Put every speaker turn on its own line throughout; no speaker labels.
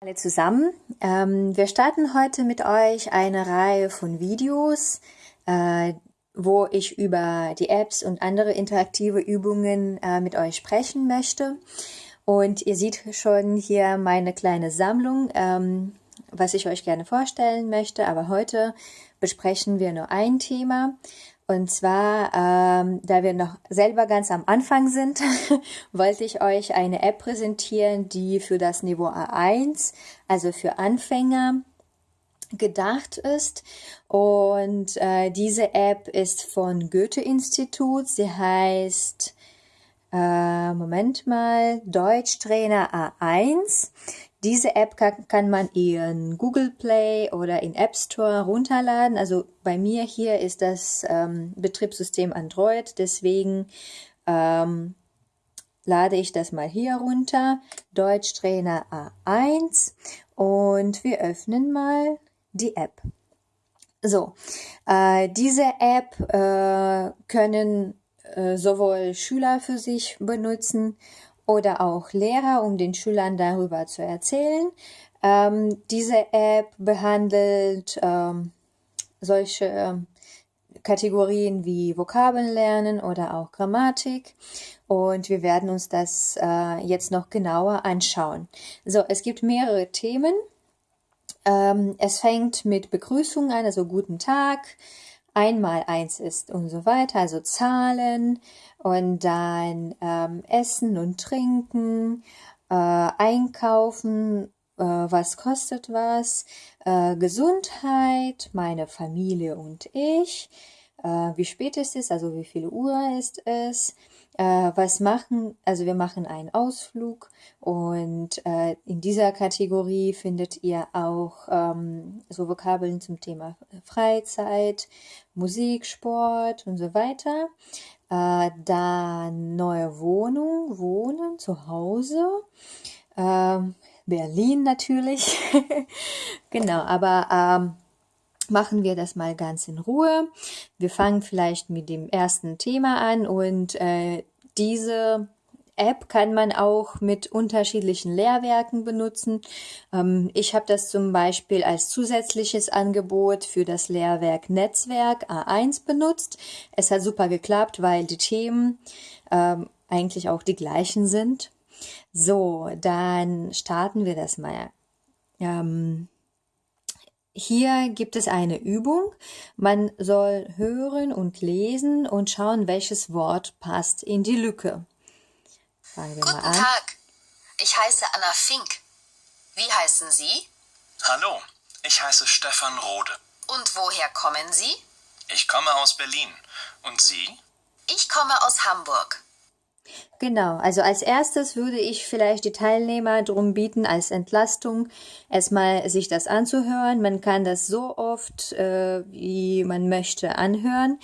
Alle zusammen. Ähm, wir starten heute mit euch eine Reihe von Videos, äh, wo ich über die Apps und andere interaktive Übungen äh, mit euch sprechen möchte. Und ihr seht schon hier meine kleine Sammlung, ähm, was ich euch gerne vorstellen möchte. Aber heute besprechen wir nur ein Thema. Und zwar, ähm, da wir noch selber ganz am Anfang sind, wollte ich euch eine App präsentieren, die für das Niveau A1, also für Anfänger, gedacht ist. Und äh, diese App ist von Goethe-Institut. Sie heißt, äh, Moment mal, Deutschtrainer A1. Diese App kann, man in Google Play oder in App Store runterladen. Also bei mir hier ist das ähm, Betriebssystem Android, deswegen ähm, lade ich das mal hier runter. Deutschtrainer A1 und wir öffnen mal die App. So, äh, diese App äh, können äh, sowohl Schüler für sich benutzen oder auch Lehrer, um den Schülern darüber zu erzählen. Ähm, diese App behandelt ähm, solche ähm, Kategorien wie Vokabeln lernen oder auch Grammatik. Und wir werden uns das äh, jetzt noch genauer anschauen. So, es gibt mehrere Themen. Ähm, es fängt mit Begrüßung an, also guten Tag, einmal eins ist und so weiter, also Zahlen und dann ähm, Essen und Trinken, äh, Einkaufen, äh, was kostet was, äh, Gesundheit, meine Familie und ich, wie spät ist es, also wie viel Uhr ist es, äh, was machen, also wir machen einen Ausflug und äh, in dieser Kategorie findet ihr auch ähm, so Vokabeln zum Thema Freizeit, Musik, Sport und so weiter. Äh, dann neue Wohnung, Wohnen, zu Hause. Ähm, Berlin natürlich. genau, aber ähm, machen wir das mal ganz in Ruhe. Wir fangen vielleicht mit dem ersten Thema an und äh, diese App kann man auch mit unterschiedlichen Lehrwerken benutzen. Ähm, ich habe das zum Beispiel als zusätzliches Angebot für das Lehrwerk Netzwerk A1 benutzt. Es hat super geklappt, weil die Themen ähm, eigentlich auch die gleichen sind. So, dann starten wir das mal. Ähm, hier gibt es eine Übung. Man soll hören und lesen und schauen, welches Wort passt in die Lücke.
Fangen wir Guten mal an. Tag, ich heiße Anna Fink. Wie heißen Sie?
Hallo, ich heiße Stefan Rode.
Und woher kommen Sie?
Ich komme aus Berlin. Und Sie?
Ich komme aus Hamburg.
Genau, also als erstes würde ich vielleicht die Teilnehmer darum bieten, als Entlastung erstmal sich das anzuhören. Man kann das so oft, äh, wie man möchte, anhören.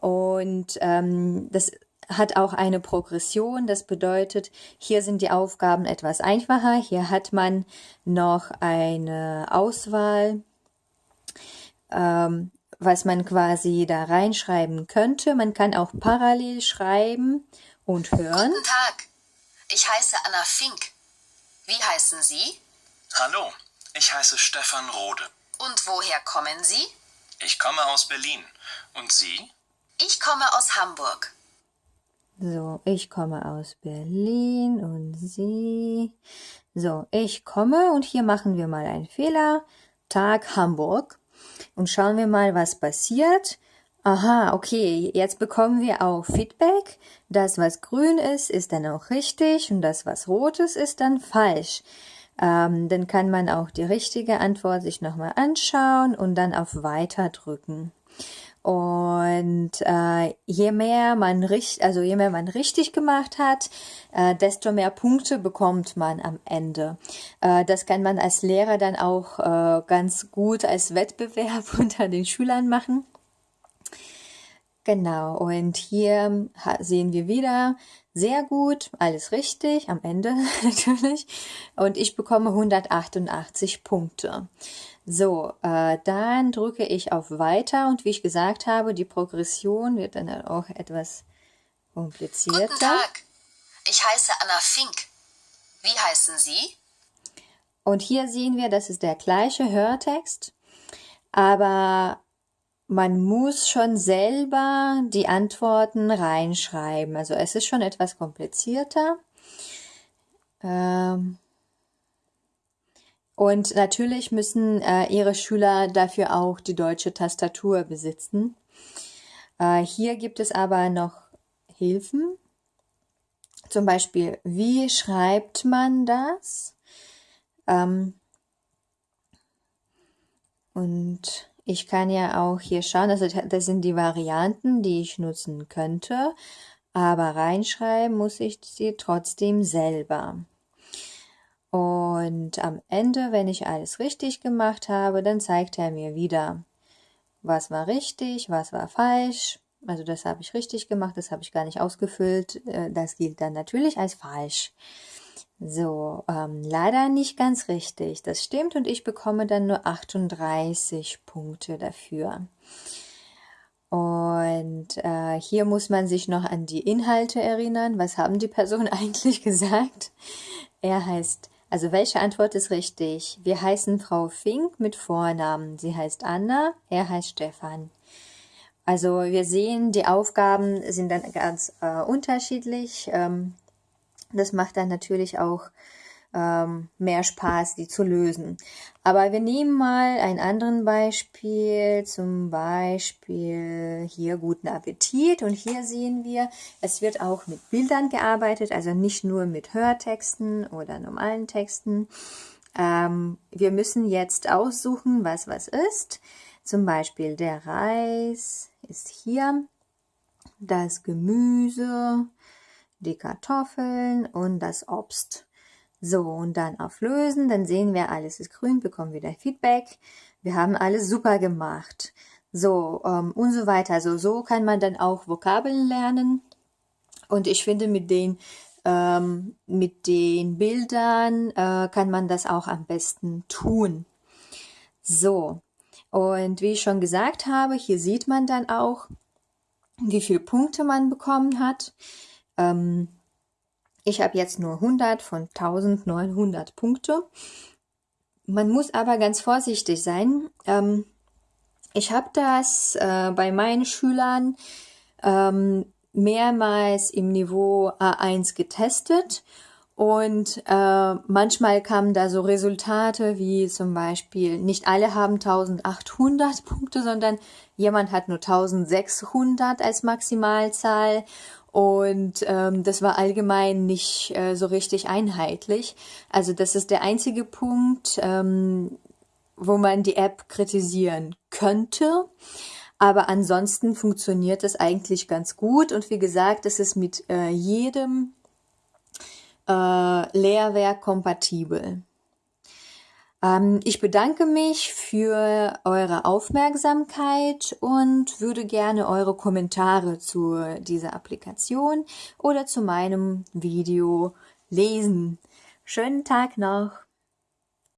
Und ähm, das hat auch eine Progression. Das bedeutet, hier sind die Aufgaben etwas einfacher. Hier hat man noch eine Auswahl, ähm, was man quasi da reinschreiben könnte. Man kann auch parallel schreiben und hören.
Guten Tag, ich heiße Anna Fink. Wie heißen Sie?
Hallo, ich heiße Stefan Rode.
Und woher kommen Sie?
Ich komme aus Berlin. Und Sie?
Ich komme aus Hamburg.
So, ich komme aus Berlin und Sie. So, ich komme und hier machen wir mal einen Fehler. Tag Hamburg. Und schauen wir mal, was passiert. Aha, okay, jetzt bekommen wir auch Feedback. Das, was grün ist, ist dann auch richtig und das, was rot ist, ist dann falsch. Ähm, dann kann man auch die richtige Antwort sich nochmal anschauen und dann auf Weiter drücken. Und äh, je mehr man richtig, also je mehr man richtig gemacht hat, äh, desto mehr Punkte bekommt man am Ende. Äh, das kann man als Lehrer dann auch äh, ganz gut als Wettbewerb unter den Schülern machen. Genau, und hier sehen wir wieder sehr gut, alles richtig, am Ende natürlich. Und ich bekomme 188 Punkte. So, äh, dann drücke ich auf Weiter und wie ich gesagt habe, die Progression wird dann auch etwas komplizierter. Guten
Tag, ich heiße Anna Fink. Wie heißen Sie?
Und hier sehen wir, das ist der gleiche Hörtext, aber man muss schon selber die Antworten reinschreiben. Also es ist schon etwas komplizierter. Ähm und natürlich müssen äh, Ihre Schüler dafür auch die deutsche Tastatur besitzen. Äh, hier gibt es aber noch Hilfen. Zum Beispiel, wie schreibt man das? Ähm und ich kann ja auch hier schauen, also das sind die Varianten, die ich nutzen könnte, aber reinschreiben muss ich sie trotzdem selber. Und am Ende, wenn ich alles richtig gemacht habe, dann zeigt er mir wieder, was war richtig, was war falsch. Also das habe ich richtig gemacht, das habe ich gar nicht ausgefüllt. Äh, das gilt dann natürlich als falsch. So, ähm, leider nicht ganz richtig. Das stimmt und ich bekomme dann nur 38 Punkte dafür. Und äh, hier muss man sich noch an die Inhalte erinnern. Was haben die Personen eigentlich gesagt? Er heißt, also welche Antwort ist richtig? Wir heißen Frau Fink mit Vornamen. Sie heißt Anna, er heißt Stefan. Also wir sehen, die Aufgaben sind dann ganz äh, unterschiedlich. Ähm, das macht dann natürlich auch ähm, mehr Spaß, die zu lösen. Aber wir nehmen mal ein anderes Beispiel, zum Beispiel hier guten Appetit. Und hier sehen wir, es wird auch mit Bildern gearbeitet, also nicht nur mit Hörtexten oder normalen Texten. Ähm, wir müssen jetzt aussuchen, was was ist. Zum Beispiel der Reis ist hier, das Gemüse, die Kartoffeln und das Obst. So, und dann auf Lösen, dann sehen wir, alles ist grün, bekommen wieder Feedback. Wir haben alles super gemacht. So, ähm, und so weiter. Also so kann man dann auch Vokabeln lernen. Und ich finde, mit den, ähm, mit den Bildern äh, kann man das auch am besten tun. So, und wie ich schon gesagt habe, hier sieht man dann auch, wie viele Punkte man bekommen hat. Ähm, ich habe jetzt nur 100 von 1900 Punkte. Man muss aber ganz vorsichtig sein. Ähm, ich habe das äh, bei meinen Schülern ähm, mehrmals im Niveau A1 getestet und äh, manchmal kamen da so Resultate wie zum Beispiel, nicht alle haben 1800 Punkte, sondern jemand hat nur 1600 als Maximalzahl und ähm, das war allgemein nicht äh, so richtig einheitlich. Also das ist der einzige Punkt, ähm, wo man die App kritisieren könnte. Aber ansonsten funktioniert es eigentlich ganz gut. Und wie gesagt, es ist mit äh, jedem äh, Lehrwerk kompatibel. Ähm, ich bedanke mich für eure Aufmerksamkeit und würde gerne eure Kommentare zu dieser Applikation oder zu meinem Video lesen. Schönen Tag noch!